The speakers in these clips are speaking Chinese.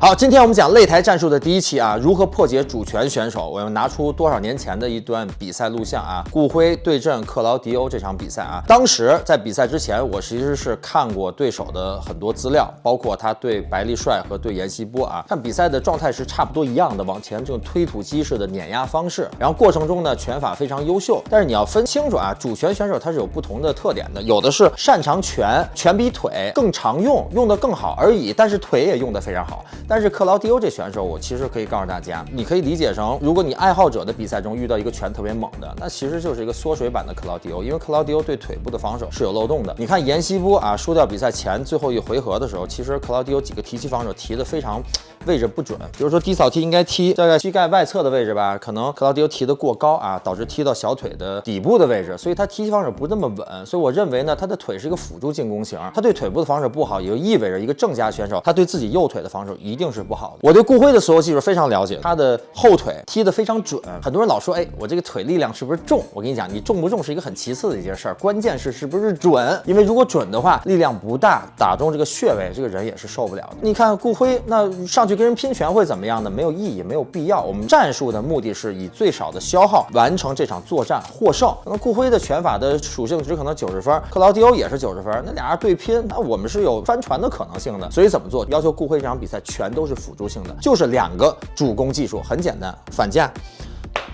好，今天我们讲擂台战术的第一期啊，如何破解主拳选手？我要拿出多少年前的一段比赛录像啊，顾辉对阵克劳迪欧这场比赛啊。当时在比赛之前，我其实是看过对手的很多资料，包括他对白利帅和对阎锡波啊，看比赛的状态是差不多一样的，往前这种推土机式的碾压方式，然后过程中呢拳法非常优秀。但是你要分清楚啊，主拳选手他是有不同的特点的，有的是擅长拳，拳比腿更常用，用的更好而已，但是腿也用得非常好。但是克劳迪欧这选手，我其实可以告诉大家，你可以理解成，如果你爱好者的比赛中遇到一个拳特别猛的，那其实就是一个缩水版的克劳迪欧，因为克劳迪欧对腿部的防守是有漏洞的。你看阎锡波啊，输掉比赛前最后一回合的时候，其实克劳迪欧几个提膝防守提的非常位置不准，比如说低扫踢应该踢在膝盖外侧的位置吧，可能克劳迪欧提的过高啊，导致踢到小腿的底部的位置，所以他提膝防守不那么稳。所以我认为呢，他的腿是一个辅助进攻型，他对腿部的防守不好，也就意味着一个正家选手，他对自己右腿的防守一定是不好的。我对顾辉的所有技术非常了解，他的后腿踢得非常准。很多人老说，哎，我这个腿力量是不是重？我跟你讲，你重不重是一个很其次的一件事儿，关键是是不是准。因为如果准的话，力量不大，打中这个穴位，这个人也是受不了的。你看顾辉，那上去跟人拼拳会怎么样呢？没有意义，没有必要。我们战术的目的是以最少的消耗完成这场作战，获胜。那顾辉的拳法的属性值可能九十分，克劳迪欧也是九十分，那俩人对拼，那我们是有翻船的可能性的。所以怎么做？要求顾辉这场比赛全都是辅。助性的就是两个主攻技术，很简单，反架，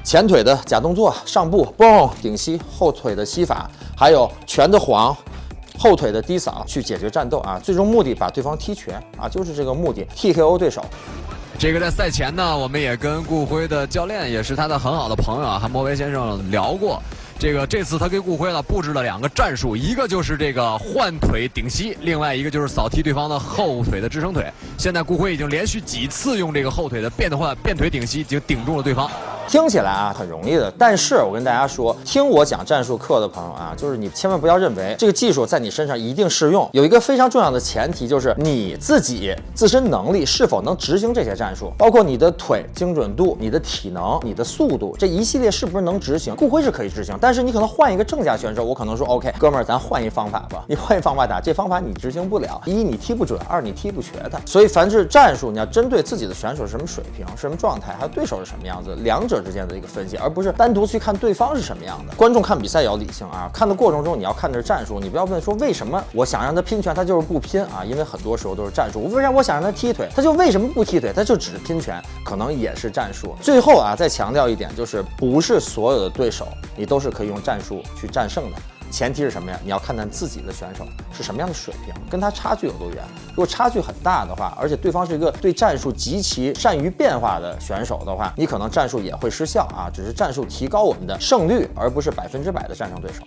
前腿的假动作，上步嘣顶膝，后腿的膝法，还有拳的晃，后腿的低扫，去解决战斗啊！最终目的把对方踢瘸啊，就是这个目的，TKO 对手。这个在赛前呢，我们也跟顾辉的教练，也是他的很好的朋友啊，韩博威先生聊过。这个这次他给顾辉呢布置了两个战术，一个就是这个换腿顶膝，另外一个就是扫踢对方的后腿的支撑腿。现在顾辉已经连续几次用这个后腿的变换变腿顶膝，已经顶住了对方。听起来啊很容易的，但是我跟大家说，听我讲战术课的朋友啊，就是你千万不要认为这个技术在你身上一定适用。有一个非常重要的前提，就是你自己自身能力是否能执行这些战术，包括你的腿精准度、你的体能、你的速度这一系列是不是能执行？顾辉是可以执行，但是你可能换一个正价选手，我可能说 OK，哥们儿，咱换一方法吧。你换一方法打，这方法你执行？不了，一你踢不准，二你踢不瘸他。所以凡是战术，你要针对自己的选手是什么水平、什么状态，还有对手是什么样子，两者者。之间的一个分析，而不是单独去看对方是什么样的。观众看比赛也要理性啊，看的过程中你要看的是战术，你不要问说为什么我想让他拼拳，他就是不拼啊，因为很多时候都是战术。为啥我想让他踢腿，他就为什么不踢腿，他就只是拼拳，可能也是战术。最后啊，再强调一点，就是不是所有的对手你都是可以用战术去战胜的。前提是什么呀？你要看看自己的选手是什么样的水平，跟他差距有多远。如果差距很大的话，而且对方是一个对战术极其善于变化的选手的话，你可能战术也会失效啊。只是战术提高我们的胜率，而不是百分之百的战胜对手。